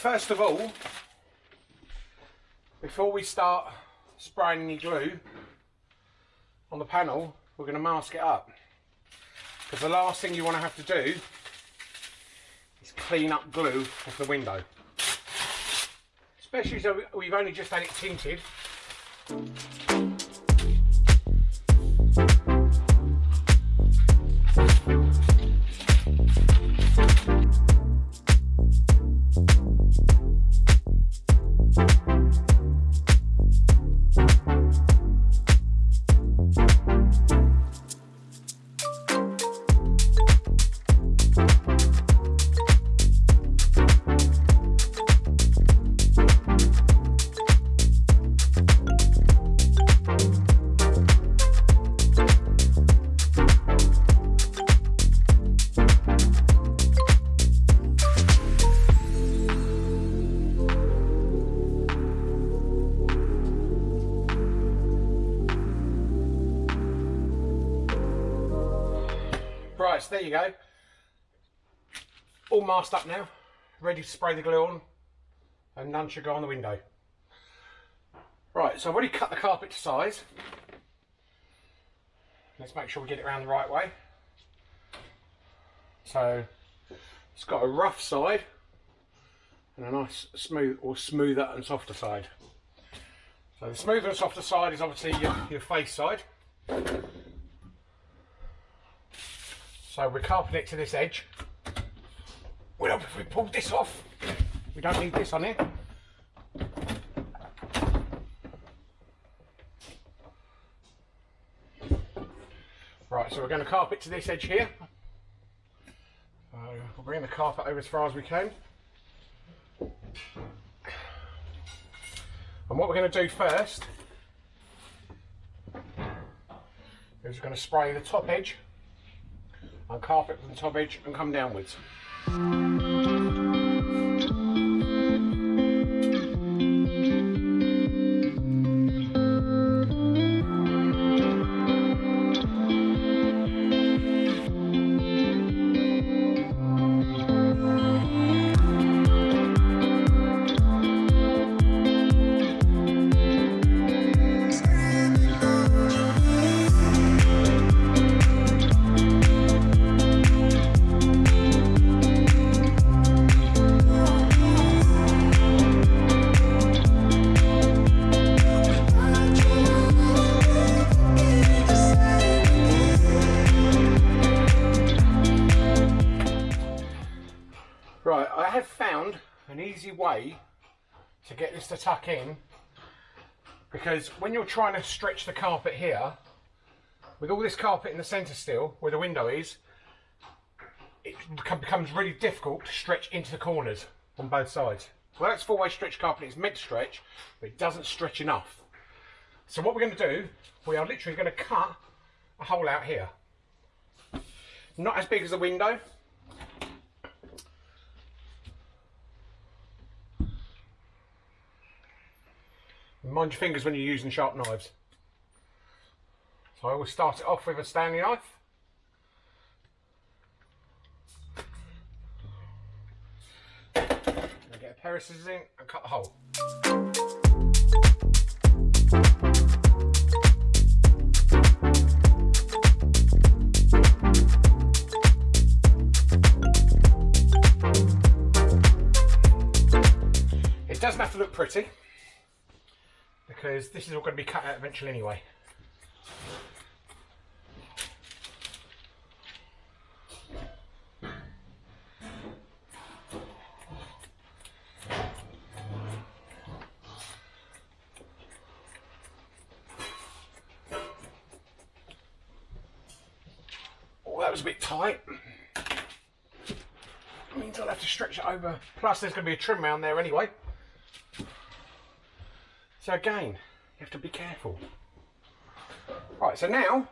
first of all, before we start spraying any glue on the panel, we're going to mask it up. Because the last thing you want to have to do is clean up glue off the window. Especially so we've only just had it tinted. All masked up now, ready to spray the glue on, and none should go on the window. Right, so I've already cut the carpet to size. Let's make sure we get it around the right way. So it's got a rough side and a nice smooth or smoother and softer side. So the smoother and softer side is obviously your, your face side. So we're carping it to this edge. Well, if we pull this off, we don't need this on here. Right, so we're going to carpet to this edge here. So we'll bring the carpet over as far as we can. And what we're going to do first is we're going to spray the top edge on carpet from the top edge and come downwards. Right, in because when you're trying to stretch the carpet here, with all this carpet in the centre still, where the window is, it becomes really difficult to stretch into the corners on both sides. Well, that's four-way stretch carpet, it's meant to stretch, but it doesn't stretch enough. So what we're going to do, we are literally going to cut a hole out here. Not as big as the window, Mind your fingers when you're using sharp knives. So I always start it off with a Stanley knife. Get a pair of scissors in and cut the hole. It doesn't have to look pretty because this is all going to be cut out eventually anyway. Oh, that was a bit tight. means I'll have to stretch it over. Plus there's going to be a trim around there anyway. So again, you have to be careful. Right, so now,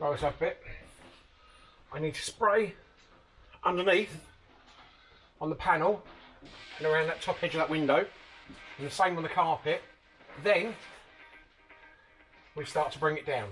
roll this up a bit. I need to spray underneath on the panel and around that top edge of that window, and the same on the carpet. Then we start to bring it down.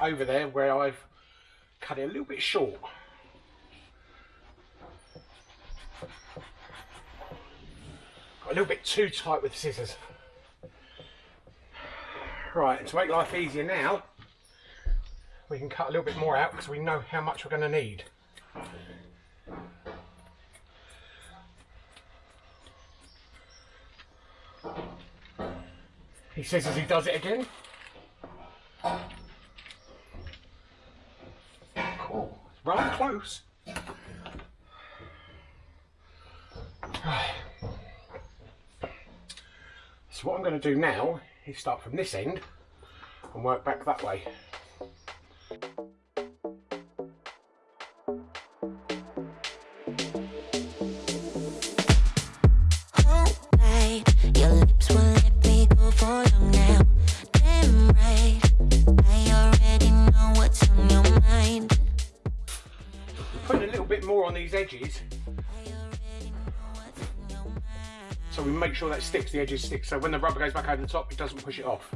Over there where I've cut it a little bit short. Got a little bit too tight with scissors. Right, to make life easier now, we can cut a little bit more out because we know how much we're going to need. He says as he does it again. Cool. Rather close. So what I'm going to do now is start from this end and work back that way. Edges so we make sure that sticks, the edges stick, so when the rubber goes back over the top, it doesn't push it off.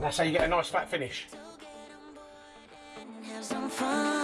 That's how you get a nice flat finish some fun.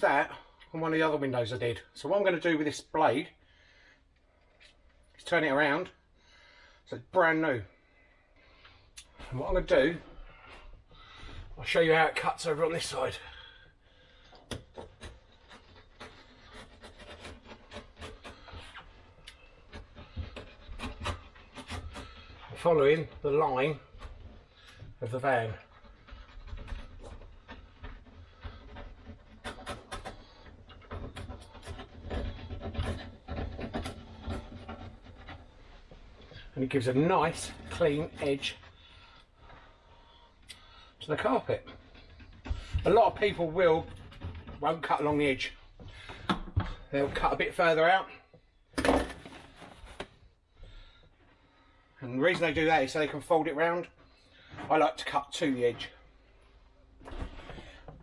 Used that on one of the other windows I did. So what I'm going to do with this blade is turn it around so it's brand new. And what I'm going to do, I'll show you how it cuts over on this side. Following the line of the van. Gives a nice clean edge to the carpet. A lot of people will won't cut along the edge. They'll cut a bit further out. And the reason they do that is so they can fold it round. I like to cut to the edge.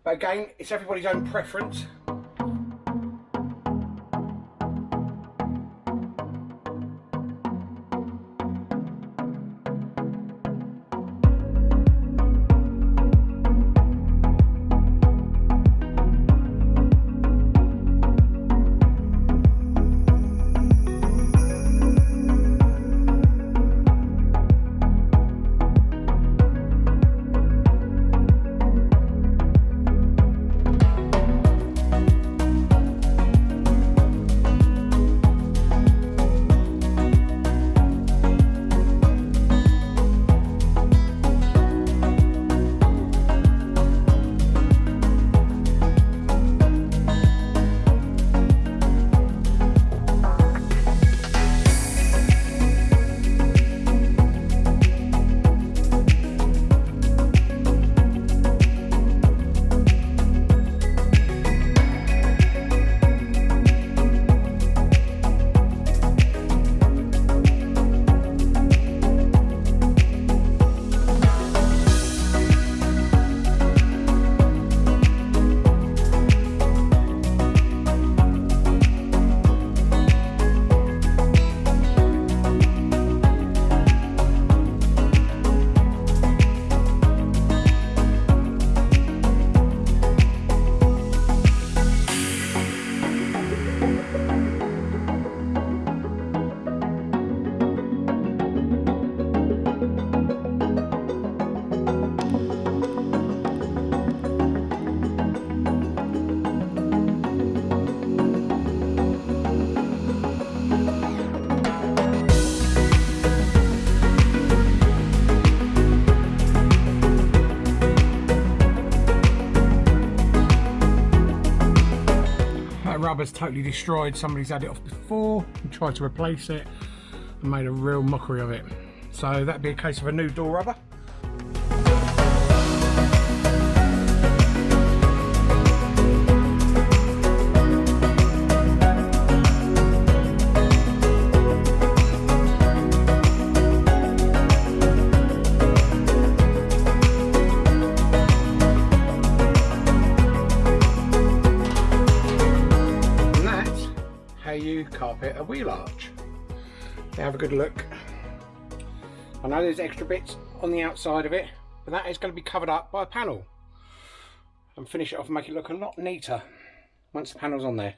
But again, it's everybody's own preference. Totally destroyed. Somebody's had it off before and tried to replace it and made a real mockery of it. So that'd be a case of a new door rubber. There's extra bits on the outside of it, but that is going to be covered up by a panel. And finish it off and make it look a lot neater once the panel's on there.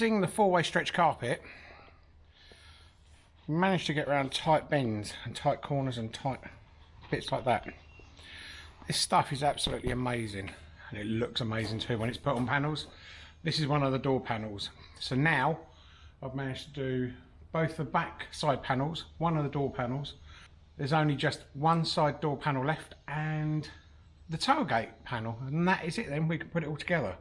Using the four-way stretch carpet, managed to get around tight bends and tight corners and tight bits like that. This stuff is absolutely amazing and it looks amazing too when it's put on panels. This is one of the door panels. So now I've managed to do both the back side panels, one of the door panels. There's only just one side door panel left and the tailgate panel and that is it then we can put it all together.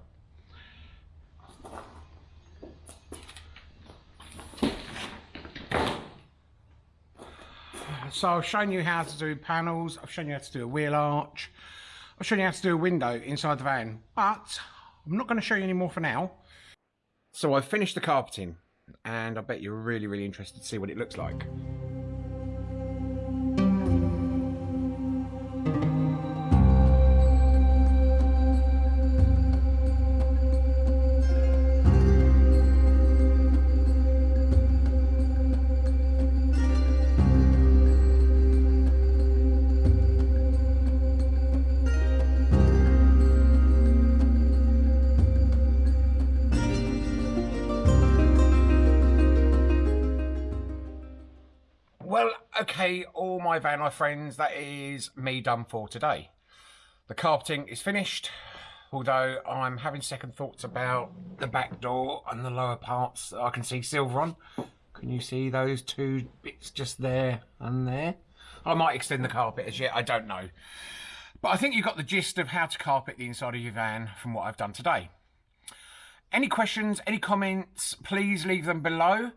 So I've shown you how to do panels, I've shown you how to do a wheel arch, I've shown you how to do a window inside the van, but I'm not going to show you any more for now. So I've finished the carpeting and I bet you're really, really interested to see what it looks like. Okay, all my van life friends, that is me done for today. The carpeting is finished. although I'm having second thoughts about the back door and the lower parts that I can see silver on. Can you see those two bits just there and there? I might extend the carpet as yet, I don't know. But I think you've got the gist of how to carpet the inside of your van from what I've done today. Any questions, any comments, please leave them below.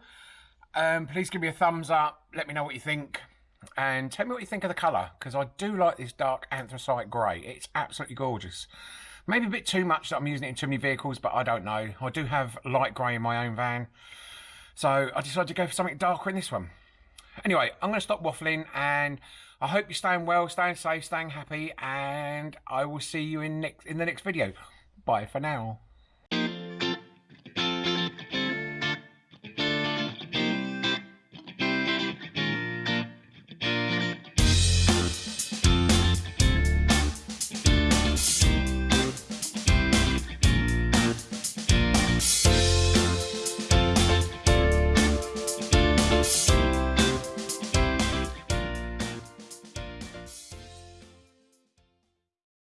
Um, please give me a thumbs up, let me know what you think, and tell me what you think of the colour, because I do like this dark anthracite grey. It's absolutely gorgeous. Maybe a bit too much that I'm using it in too many vehicles, but I don't know. I do have light grey in my own van, so I decided to go for something darker in this one. Anyway, I'm going to stop waffling, and I hope you're staying well, staying safe, staying happy, and I will see you in next in the next video. Bye for now.